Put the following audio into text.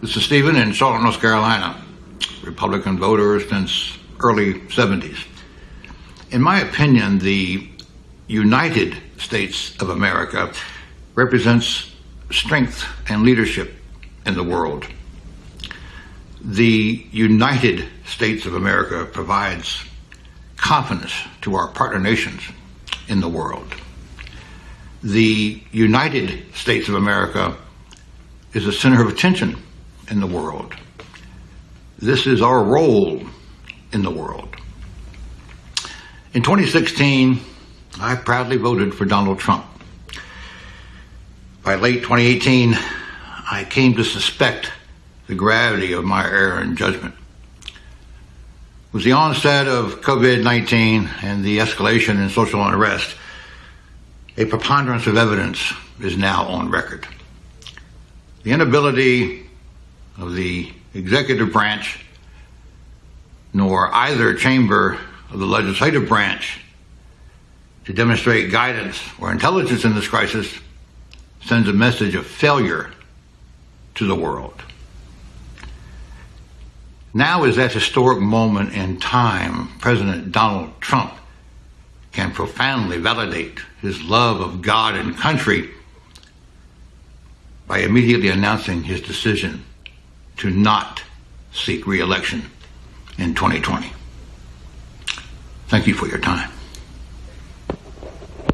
This is Stephen in Charlotte, North Carolina, Republican voter since early 70s. In my opinion, the United States of America represents strength and leadership in the world. The United States of America provides confidence to our partner nations in the world. The United States of America is a center of attention in the world. This is our role in the world. In 2016, I proudly voted for Donald Trump. By late 2018, I came to suspect the gravity of my error in judgment. With the onset of COVID-19 and the escalation in social unrest, a preponderance of evidence is now on record. The inability of the executive branch nor either chamber of the legislative branch to demonstrate guidance or intelligence in this crisis sends a message of failure to the world. Now is that historic moment in time President Donald Trump can profoundly validate his love of God and country by immediately announcing his decision to not seek re-election in 2020. Thank you for your time.